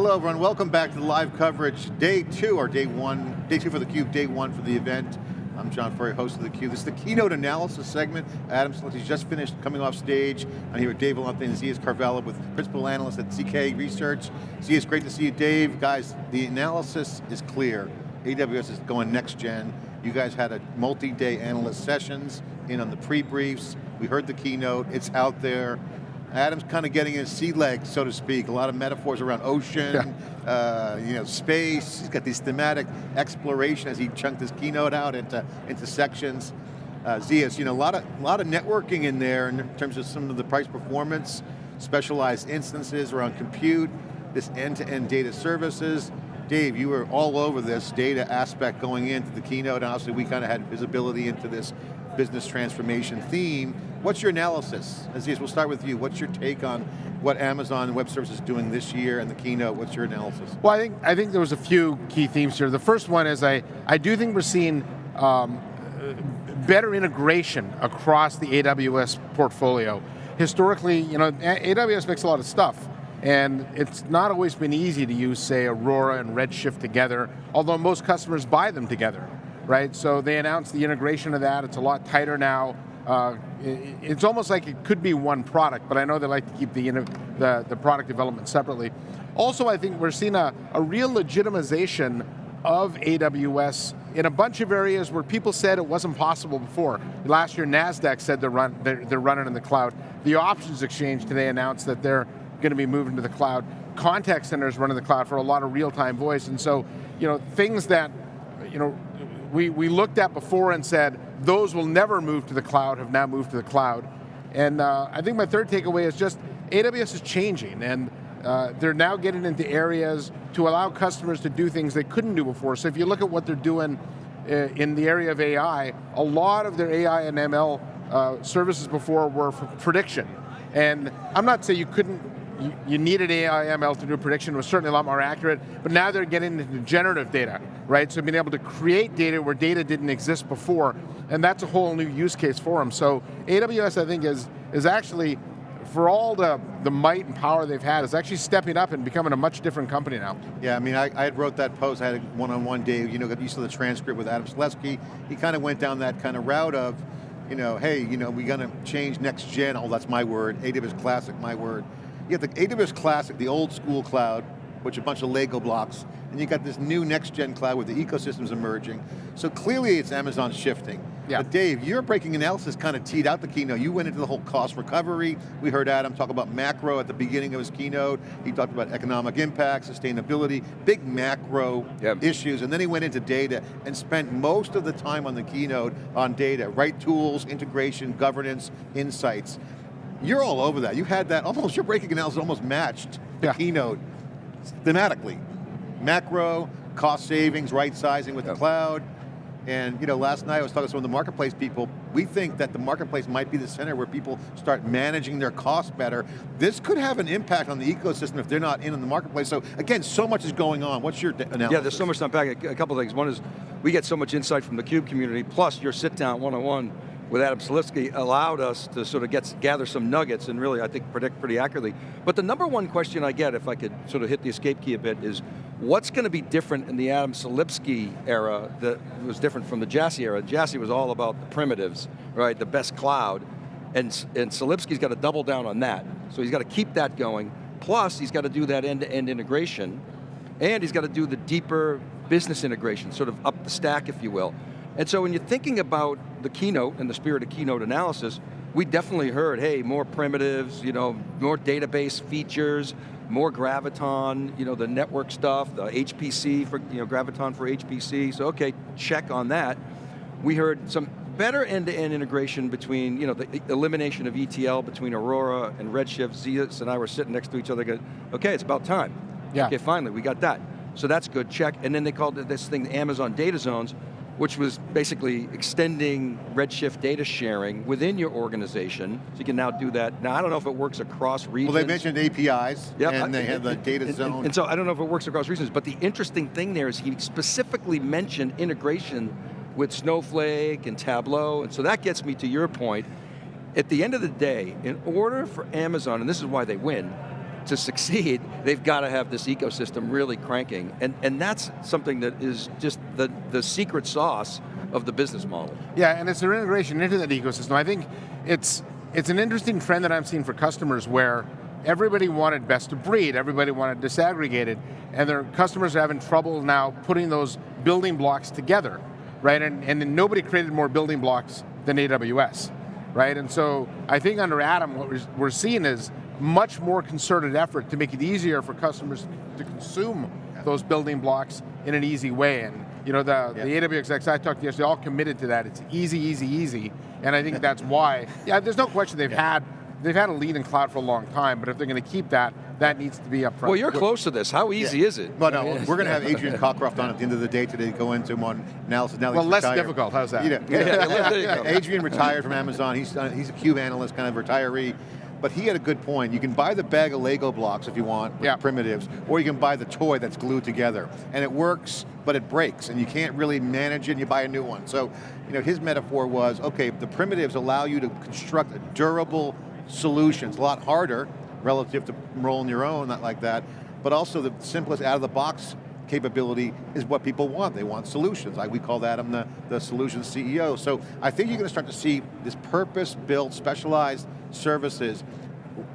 Hello everyone, welcome back to the live coverage. Day two, or day one, day two for theCUBE, day one for the event. I'm John Furrier, host of theCUBE. This is the keynote analysis segment. Adam Selipsky just finished coming off stage. I'm here with Dave Vellante and Zeus Kerravala with principal analyst at ZK Research. Zeus, great to see you. Dave, guys, the analysis is clear. AWS is going next gen. You guys had a multi-day analyst sessions in on the pre-briefs. We heard the keynote, it's out there. Adam's kind of getting his sea legs, so to speak. A lot of metaphors around ocean, yeah. uh, you know, space. He's got these thematic exploration as he chunked his keynote out into, into sections. Uh, Zeus, you know, a lot of, a lot of networking in there in terms of some of the price performance, specialized instances around compute, this end-to-end -end data services. Dave, you were all over this data aspect going into the keynote, and obviously we kind of had visibility into this business transformation theme. What's your analysis? Zeus, we'll start with you. What's your take on what Amazon Web Services is doing this year and the keynote? What's your analysis? Well, I think I think there was a few key themes here. The first one is I, I do think we're seeing um, better integration across the AWS portfolio. Historically, you know, AWS makes a lot of stuff, and it's not always been easy to use, say, Aurora and Redshift together, although most customers buy them together, right? So they announced the integration of that, it's a lot tighter now. Uh, it's almost like it could be one product, but I know they like to keep the, the, the product development separately. Also, I think we're seeing a, a real legitimization of AWS in a bunch of areas where people said it wasn't possible before. Last year, NASDAQ said they're, run, they're, they're running in the cloud. The Options Exchange today announced that they're going to be moving to the cloud. Contact centers run in the cloud for a lot of real-time voice, and so, you know, things that, you know, we, we looked at before and said, those will never move to the cloud, have now moved to the cloud. And uh, I think my third takeaway is just, AWS is changing, and uh, they're now getting into areas to allow customers to do things they couldn't do before. So if you look at what they're doing uh, in the area of AI, a lot of their AI and ML uh, services before were for prediction. And I'm not saying you couldn't you, you needed AI ML to do prediction, it was certainly a lot more accurate, but now they're getting into generative data, right? So being able to create data where data didn't exist before, and that's a whole new use case for them. So AWS, I think, is, is actually, for all the, the might and power they've had, is actually stepping up and becoming a much different company now. Yeah, I mean, I, I wrote that post, I had a one-on-one -on -one day, you know, got used to the transcript with Adam Selipsky. He kind of went down that kind of route of, you know, hey, you know, we're going to change next gen, oh, that's my word, AWS Classic, my word. You have the AWS Classic, the old school cloud, which a bunch of Lego blocks, and you got this new next gen cloud where the ecosystem's emerging. So clearly it's Amazon shifting. Yeah. But Dave, your breaking analysis kind of teed out the keynote. You went into the whole cost recovery. We heard Adam talk about macro at the beginning of his keynote. He talked about economic impact, sustainability, big macro issues, and then he went into data and spent most of the time on the keynote on data, right tools, integration, governance, insights. You're all over that. You had that almost, your breaking analysis almost matched the yeah. keynote thematically. Macro, cost savings, right sizing with the cloud. And you know, last night I was talking to some of the marketplace people. We think that the marketplace might be the center where people start managing their costs better. This could have an impact on the ecosystem if they're not in, in the marketplace. So again, so much is going on. What's your analysis? Yeah, there's so much to unpack. A couple things. One is, we get so much insight from the CUBE community, plus your sit down one-on-one with Adam Selipsky allowed us to sort of get, gather some nuggets and really, I think, predict pretty accurately. But the number one question I get, if I could sort of hit the escape key a bit, is what's going to be different in the Adam Selipsky era that was different from the Jassy era? Jassy was all about the primitives, right, the best cloud, and, and Selipsky's got to double down on that. So he's got to keep that going, plus he's got to do that end-to-end -end integration, and he's got to do the deeper business integration, sort of up the stack, if you will. And so when you're thinking about the keynote and the spirit of keynote analysis, we definitely heard, hey, more primitives, you know, more database features, more Graviton, you know, the network stuff, the HPC for, you know, Graviton for HPC, so okay, check on that. We heard some better end-to-end -end integration between, you know, the elimination of ETL between Aurora and Redshift. Zeus and I were sitting next to each other going, okay, it's about time. Yeah. Okay, finally, we got that. So that's good, check. And then they called this thing Amazon Data Zones, which was basically extending Redshift data sharing within your organization, so you can now do that. Now, I don't know if it works across regions. Well, they mentioned APIs, yep. and they have the data and, zone. And, and so I don't know if it works across regions, but the interesting thing there is he specifically mentioned integration with Snowflake and Tableau, and so that gets me to your point. At the end of the day, in order for Amazon, and this is why they win, to succeed, they've got to have this ecosystem really cranking. And, and that's something that is just the, the secret sauce of the business model. Yeah, and it's their integration into that ecosystem. I think it's it's an interesting trend that I'm seeing for customers where everybody wanted best of breed, everybody wanted disaggregated, and their customers are having trouble now putting those building blocks together, right? And, and nobody created more building blocks than AWS, right? And so I think under Adam, what we're, we're seeing is much more concerted effort to make it easier for customers to consume those building blocks in an easy way. And you know, the, yeah. the AWS execs I talked to yesterday all committed to that. It's easy, easy, easy. And I think that's why, yeah, there's no question they've yeah. had they've had a lead in cloud for a long time, but if they're going to keep that, that needs to be up front. Well, you're close to this. How easy yeah. is it? But no, we're going to have Adrian Cockcroft on at the end of the day today to go into him on analysis. Now well, less retired. difficult. How's that? You know, yeah, Adrian retired from Amazon. He's uh, he's a cube analyst, kind of retiree. But he had a good point. You can buy the bag of Lego blocks if you want, yeah. primitives, or you can buy the toy that's glued together. And it works, but it breaks, and you can't really manage it, and you buy a new one. So, you know, his metaphor was, okay, the primitives allow you to construct a durable solutions, a lot harder relative to rolling your own, not like that, but also the simplest out-of-the-box capability is what people want. They want solutions. I, we call that I'm the, the solutions CEO. So I think you're going to start to see this purpose-built, specialized services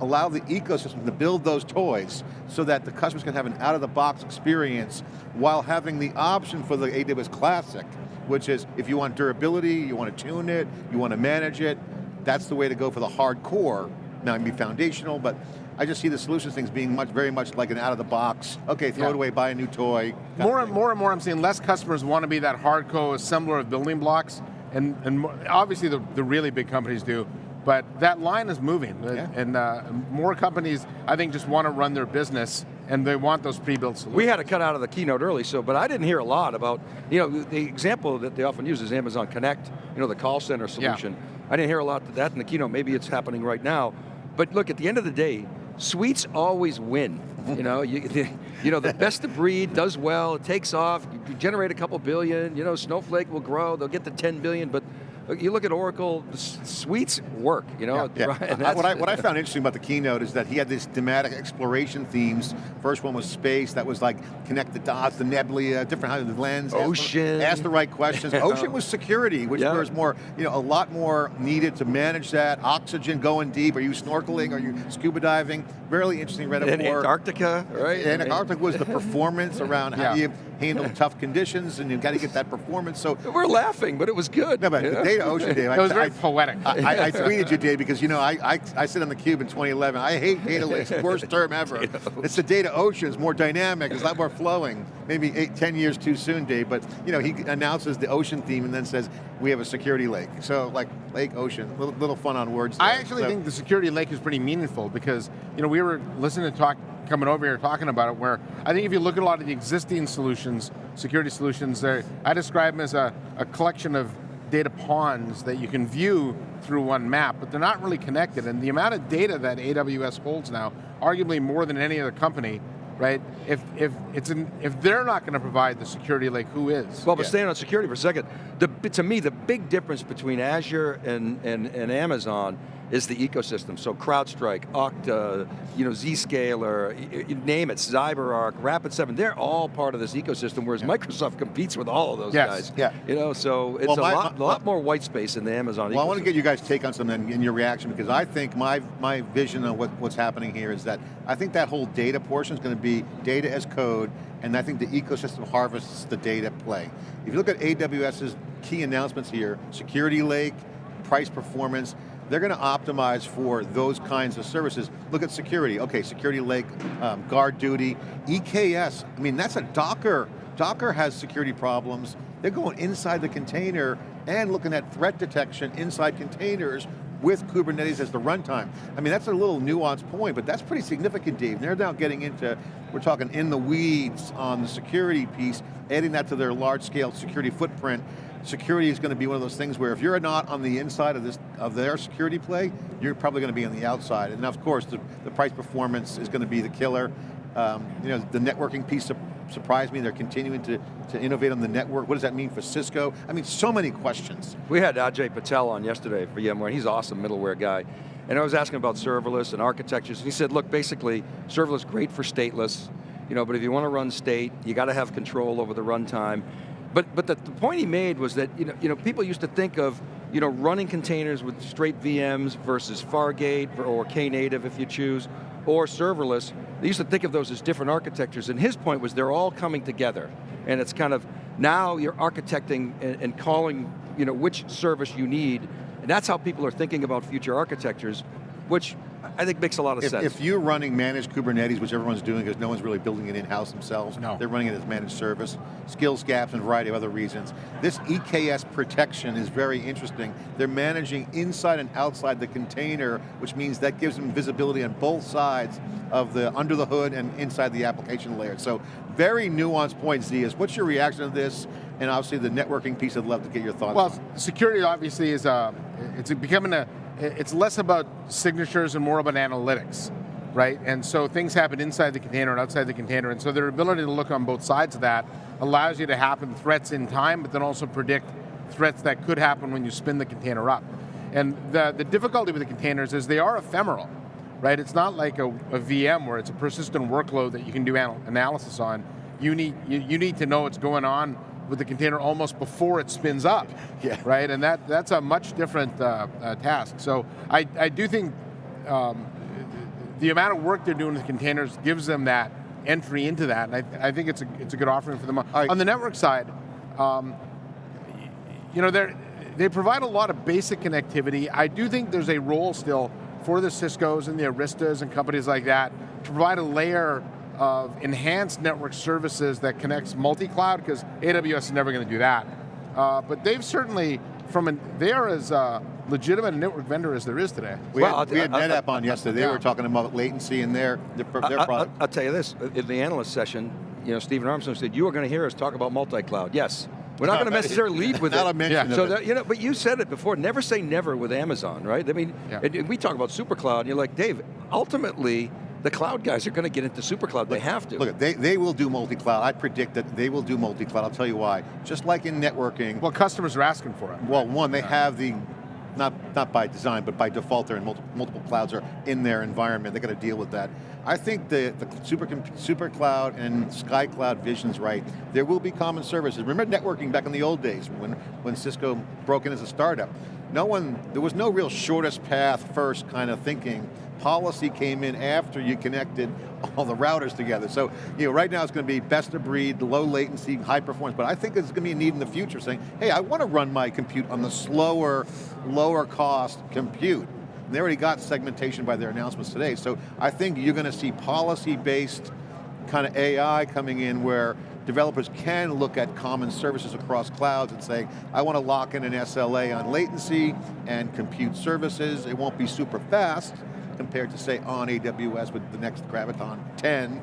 allow the ecosystem to build those toys so that the customers can have an out-of-the-box experience while having the option for the AWS Classic, which is if you want durability, you want to tune it, you want to manage it, that's the way to go for the hardcore. Now it can be foundational, but I just see the solutions things being much, very much like an out of the box, okay, throw yeah. it away, buy a new toy. More and more and more I'm seeing less customers want to be that hardcore assembler of building blocks, and, and obviously the, the really big companies do, but that line is moving, yeah. and uh, more companies, I think, just want to run their business and they want those pre-built solutions. We had to cut out of the keynote early, so but I didn't hear a lot about, you know, the example that they often use is Amazon Connect, you know, the call center solution. Yeah. I didn't hear a lot of that in the keynote, maybe it's happening right now. But look, at the end of the day, suites always win. You know, you, the, you know, the best of breed does well, it takes off, you generate a couple billion, you know, Snowflake will grow, they'll get to 10 billion, but you look at Oracle, the suites work, you know? Yeah, yeah. Right? what, I, what I found interesting about the keynote is that he had these thematic exploration themes. First one was space, that was like connect the dots, the nebula, different how the lens. Ocean. Ask the, ask the right questions. Ocean was security, which yeah. was more, you know, a lot more needed to manage that. Oxygen, going deep, are you snorkeling, are you scuba diving? Really interesting metaphor. And Antarctica, right? And Antarctica was the performance around how you handle tough conditions and you've got to get that performance. So We're laughing, but it was good. No, but the data ocean, oh, Dave. it was very I, poetic. I, I, tweeted you, Dave, because you know, I, I, I sit on the cube in 2011. I hate data lakes, worst term ever. It's the data ocean, it's more dynamic, it's a lot more flowing. Maybe eight, 10 years too soon, Dave, but you know, he announces the ocean theme and then says, we have a security lake. So like lake, ocean, little, little fun on words. There. I actually so. think the security lake is pretty meaningful because you know we were listening to talk coming over here talking about it where I think if you look at a lot of the existing solutions, security solutions, I describe them as a, a collection of data ponds that you can view through one map, but they're not really connected. And the amount of data that AWS holds now, arguably more than any other company, right? If if it's an, if they're not going to provide the security lake, who is? Well, but yeah. staying on security for a second, the, to me, the big difference between Azure and, and, and Amazon is the ecosystem. So CrowdStrike, Okta, you know, Zscaler, name it, CyberArk, Rapid7, they're all part of this ecosystem, whereas yeah. Microsoft competes with all of those yes. guys. Yeah. You know, so it's well, a, my, lot, my, lot more white space in the Amazon Well, ecosystem. I want to get you guys' take on something in your reaction, because I think my, my vision of what, what's happening here is that I think that whole data portion is going to be data as code, and I think the ecosystem harvests the data play. If you look at AWS's key announcements here, security lake, price performance, they're going to optimize for those kinds of services. Look at security, okay, security lake, um, guard duty, EKS, I mean that's a Docker. Docker has security problems. They're going inside the container and looking at threat detection inside containers with Kubernetes as the runtime. I mean, that's a little nuanced point, but that's pretty significant, Dave. They're now getting into, we're talking in the weeds on the security piece, adding that to their large scale security footprint, security is going to be one of those things where if you're not on the inside of this of their security play, you're probably going to be on the outside. And of course, the, the price performance is going to be the killer. Um, you know, the networking piece surprised me. They're continuing to, to innovate on the network. What does that mean for Cisco? I mean, so many questions. We had Ajay Patel on yesterday for VMware. He's awesome middleware guy. And I was asking about serverless and architectures, and he said, look, basically, serverless great for stateless, you know, but if you want to run state, you got to have control over the runtime. But, but the, the point he made was that, you know, you know, people used to think of, you know, running containers with straight VMs versus Fargate or Knative if you choose, or serverless. They used to think of those as different architectures, and his point was they're all coming together. And it's kind of, now you're architecting and, and calling, you know, which service you need, and that's how people are thinking about future architectures, which I think it makes a lot of if, sense. If you're running managed Kubernetes, which everyone's doing because no one's really building it in-house themselves, no. they're running it as managed service, skills gaps and a variety of other reasons. This EKS protection is very interesting. They're managing inside and outside the container, which means that gives them visibility on both sides of the under the hood and inside the application layer. So very nuanced point, Z, is what's your reaction to this? And obviously the networking piece, I'd love to get your thoughts Well, on. security obviously is a, it's becoming a, it's less about signatures and more about analytics, right? And so things happen inside the container and outside the container, and so their ability to look on both sides of that allows you to happen threats in time, but then also predict threats that could happen when you spin the container up. And the, the difficulty with the containers is they are ephemeral, right? It's not like a, a VM where it's a persistent workload that you can do anal analysis on. You need, you, you need to know what's going on with the container almost before it spins up, yeah. right? And that, that's a much different uh, uh, task. So I, I do think um, the amount of work they're doing with containers gives them that entry into that, and I, I think it's a, it's a good offering for them. Right. On the network side, um, you know, they they provide a lot of basic connectivity. I do think there's a role still for the Cisco's and the Aristas and companies like that to provide a layer of enhanced network services that connects multi-cloud, because AWS is never going to do that. Uh, but they've certainly, from an, they are as uh, legitimate a network vendor as there is today. We Well, had, we had I'll- I'll- NetApp on yesterday. They Yeah. were talking about latency in their, their, their I- I- product. I'll tell you this, in the analyst session, you know, Stephen Armstrong said, you are going to hear us talk about multi-cloud. Yes. We're not going to necessarily lead with Not it. a mention Yeah. So that, you know, but you said it before. Never say never with Amazon, right? I mean, Yeah. and, and we talk about supercloud. And you're like, Dave. Ultimately, the cloud guys are going to get into super supercloud. They have to. Look, they, they will do multi-cloud. I predict that they will do multi-cloud. I'll tell you why. Just like in networking, Well, customers are asking for it. well, one, they have the, not, not by design, but by default, they're in multiple, multiple clouds are in their environment. They got to deal with that. I think the, the super, super cloud and sky cloud vision's right. There will be common services. Remember networking back in the old days when, when Cisco broke in as a startup. No one, there was no real shortest path first kind of thinking. Policy came in after you connected all the routers together. So, you know, right now it's going to be best of breed, low latency, high performance, but I think there's going to be a need in the future saying, hey, I want to run my compute on the slower, lower cost compute. And they already got segmentation by their announcements today, so I think you're going to see policy-based kind of AI coming in where developers can look at common services across clouds and say, I want to lock in an SLA on latency and compute services. It won't be super fast compared to say on AWS with the next Graviton 10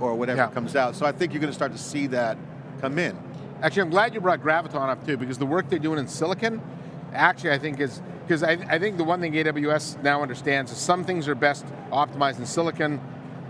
or whatever Yeah. comes out. So I think you're going to start to see that come in. Actually, I'm glad you brought Graviton up too, because the work they're doing in silicon, actually I think is, because I, I think the one thing AWS now understands is some things are best optimized in silicon,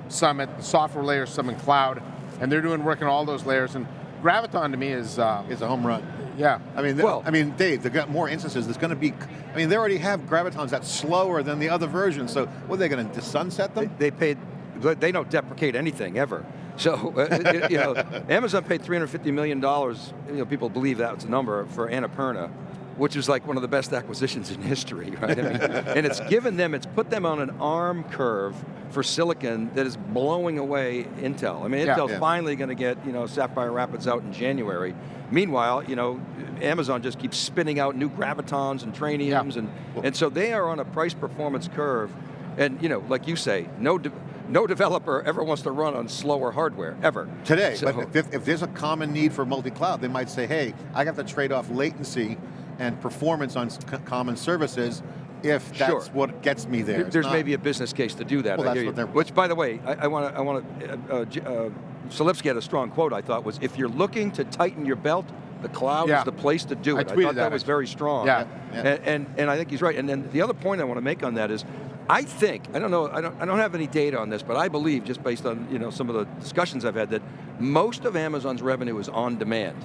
some at the software layer, some in cloud, and they're doing work in all those layers, and Graviton to me is, um, It's a home run. Yeah. I mean, Well- I mean, Dave, they've got more instances. There's going to be, I mean, they already have Gravitons that's slower than the other versions. So, what are they going to sunset them? They paid, they don't deprecate anything ever. So, uh, you know, Amazon paid $350 million, you know, people believe that's a number, for Annapurna, which is like one of the best acquisitions in history, right? I mean, and it's given them, it's put them on an arm curve for silicon that is blowing away Intel. I mean, Yeah. Intel's Yeah. finally going to get, you know, Sapphire Rapids out in January. Meanwhile, you know, Amazon just keeps spinning out new Gravitons and Trainiums, and, and so they are on a price performance curve. And you know, like you say, no, de no developer ever wants to run on slower hardware, ever. Today, So- but if, if there's a common need for multi-cloud, they might say, hey, I have to trade off latency and performance on common services if that's Sure. what gets me there. There- There's not- maybe a business case to do that. Well, Which, by the way, I want to, I want to, uh, uh, uh, Selipsky had a strong quote I thought was, if you're looking to tighten your belt, the cloud Yeah. is the place to do it. I, tweeted thought that, that, was very strong. Yeah. Yeah. And, and, and I think he's right. And then the other point I want to make on that is, I think, I don't know, I don't, I don't have any data on this, but I believe, just based on you know, some of the discussions I've had, that most of Amazon's revenue is on demand,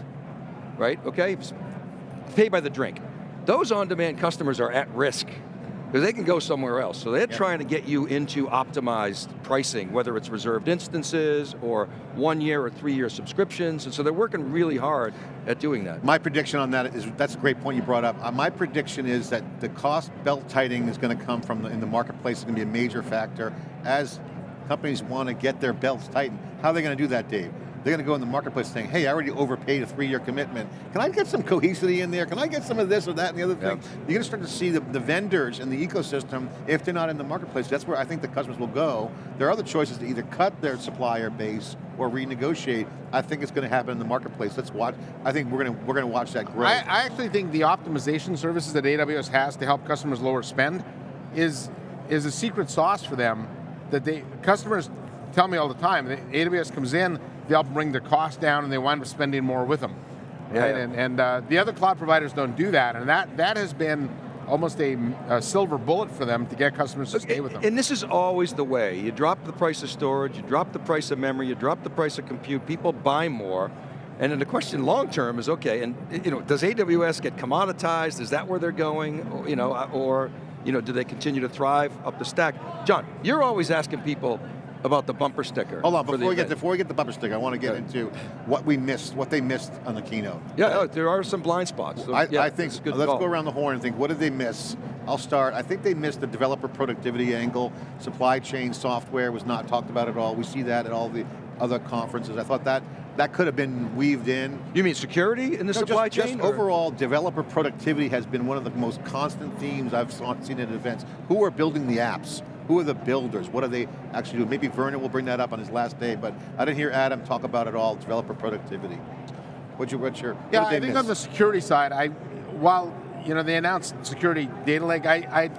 right? Okay, pay by the drink. Those on-demand customers are at risk Because they can go somewhere else. So they're Yeah. trying to get you into optimized pricing, whether it's reserved instances or one year or three year subscriptions. And so they're working really hard at doing that. My prediction on that is, that's a great point you brought up. Uh, my prediction is that the cost belt tightening is going to come from the, in the marketplace, is going to be a major factor as companies want to get their belts tightened. How are they going to do that, Dave? They're going to go in the marketplace saying, hey, I already overpaid a three-year commitment. Can I get some cohesivity in there? Can I get some of this or that and the other thing? You're going to start to see the, the vendors and the ecosystem, if they're not in the marketplace, that's where I think the customers will go. There are other choices to either cut their supplier base or renegotiate. I think it's going to happen in the marketplace. Let's watch, I think we're going to, we're going to watch that grow. I, I actually think the optimization services that AWS has to help customers lower spend is, is a secret sauce for them that they, customers tell me all the time, AWS comes in, they'll bring their cost down and they wind up spending more with them. Yeah, right? yeah. And, and uh, the other cloud providers don't do that, and that, that has been almost a, a silver bullet for them to get customers to stay with them. And this is always the way. You drop the price of storage, you drop the price of memory, you drop the price of compute, people buy more. And then the question long term is, okay, and you know, does AWS get commoditized? Is that where they're going? Or, you know, or you know, do they continue to thrive up the stack? John, you're always asking people about the bumper sticker. Hold on, before we, get, before we get the bumper sticker, I want to get Okay. into what we missed, what they missed on the keynote. Yeah, oh, there are some blind spots. So, I, yeah, I think, let's call. go around the horn and think, what did they miss? I'll start, I think they missed the developer productivity angle. Supply chain software was not talked about at all. We see that at all the other conferences. I thought that, that could have been weaved in. You mean security in the No, supply just, chain? Just overall, developer productivity has been one of the most constant themes I've seen at events. Who are building the apps? Who are the builders? What are they actually doing? Maybe Werner will bring that up on his last day, but I didn't hear Adam talk about it all, developer productivity. What's your, what's your, what Yeah, they I think miss? on the security side, I, while you know they announced security data lake, I, I,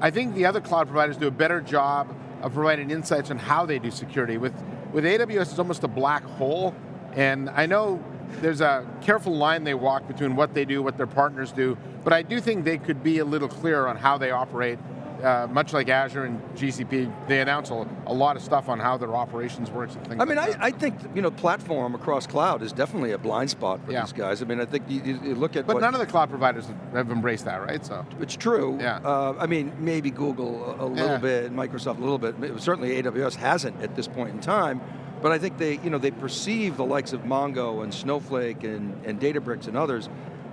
I think the other cloud providers do a better job of providing insights on how they do security. With with AWS, it's almost a black hole, and I know there's a careful line they walk between what they do, what their partners do, but I do think they could be a little clearer on how they operate. Uh, much like Azure and GCP, they announce a, a lot of stuff on how their operations works and things I mean, like I. I think you know, platform across cloud is definitely a blind spot for Yeah. these guys. I mean, I think you, you- you look at but none of the cloud providers have embraced that, right? So. It's true. Yeah. Uh, I mean, maybe Google a, a little Yeah. bit, Microsoft a little bit. Certainly AWS hasn't at this point in time. But I think they, you know, they perceive the likes of Mongo and Snowflake and, and Databricks and others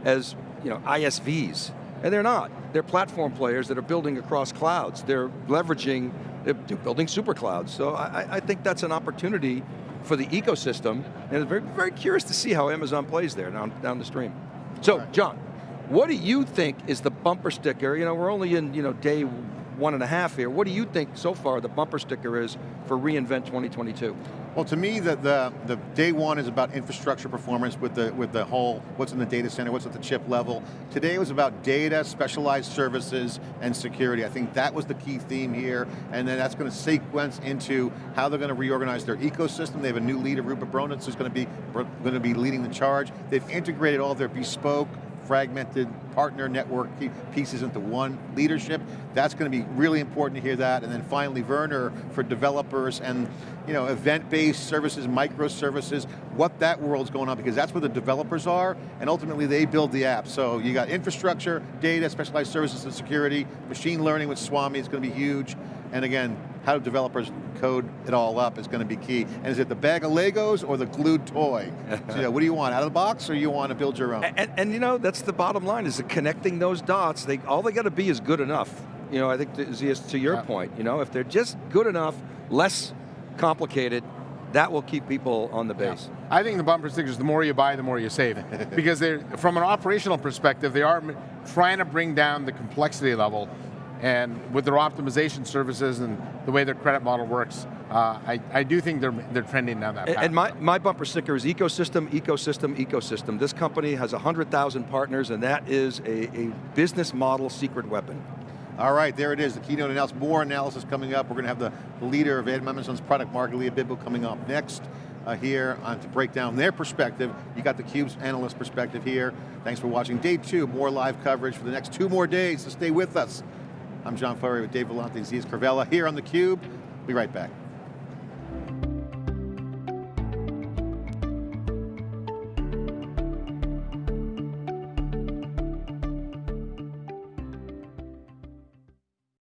as, you know, ISVs. And they're not. They're platform players that are building across clouds. They're leveraging, they're, building super clouds. So I, I- I think that's an opportunity for the ecosystem. And I'm very, very curious to see how Amazon plays there down, down the stream. So, John, what do you think is the bumper sticker? You know, we're only in you know day one and a half here. What do you think so far the bumper sticker is for reInvent 2022? Well, to me, the, the, the day one is about infrastructure performance with the, with the whole, what's in the data center, what's at the chip level. Today was about data, specialized services, and security. I think that was the key theme here, and then that's going to sequence into how they're going to reorganize their ecosystem. They have a new leader, Ruba Borno, who's going to be, going to be leading the charge. They've integrated all their bespoke fragmented partner network pieces into one leadership. That's going to be really important to hear that. And then finally, Werner for developers and you know, event-based services, microservices, what that world's going on, because that's where the developers are, and ultimately they build the app. So you got infrastructure, data, specialized services and security, machine learning with Swami is going to be huge, and again, how do developers code it all up is going to be key. And is it the bag of Legos or the glued toy? so, you know, what do you want, out of the box, or you want to build your own? And, and, you know, that's the bottom line, is that connecting those dots, they, all they got to be is good enough. You know, I think, to, to your Yeah. point, you know, if they're just good enough, less complicated, that will keep people on the base. I think the bumper stickers, the more you buy, the more you save. because they're, from an operational perspective, they are trying to bring down the complexity level. And with their optimization services and the way their credit model works, uh, I, I do think they're, they're trending down that And, path. and my, my bumper sticker is ecosystem, ecosystem, ecosystem. This company has 100,000 partners and that is a, a business model secret weapon. All right, there it is, the keynote announced. More analysis coming up. We're going to have the, the leader of Ed Amazon's product, Margalia Bibbo, coming up next uh, here on, to break down their perspective. You got the Cube's analyst perspective here. Thanks for watching day two, more live coverage for the next two more days, so stay with us. I'm John Furrier with Dave Vellante and Zeus Kerravala here on theCUBE. Be right back.